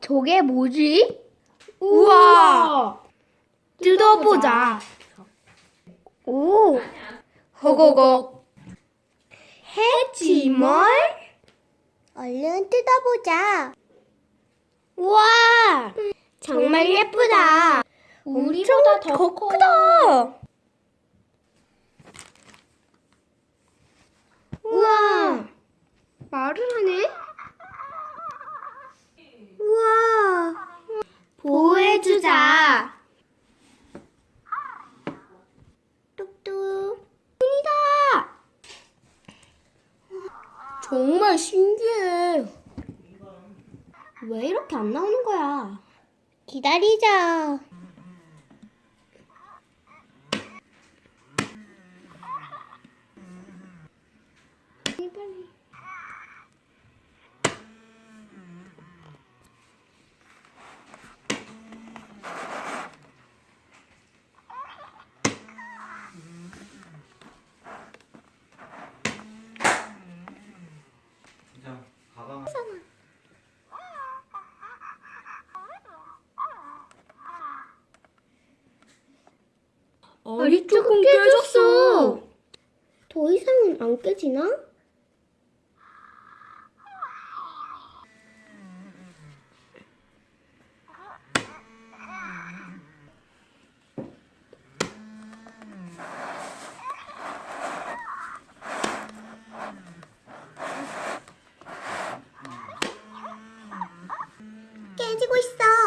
저게 뭐지? 우와! 뜯어보자. 오, 허거거. 해지멀? 얼른 뜯어보자. 우와, 정말 예쁘다. 우리보다 더 커. 크다. 우와, 말을 하네? 우와, 보호 해주자. 뚝뚝. 문이다. 정말 신기해. 왜 이렇게 안 나오는 거야? 기다리자. 빨리 빨리. 자, 가방. 알이 조금 깨졌어. 더 이상은 안 깨지나? 해지고 있어.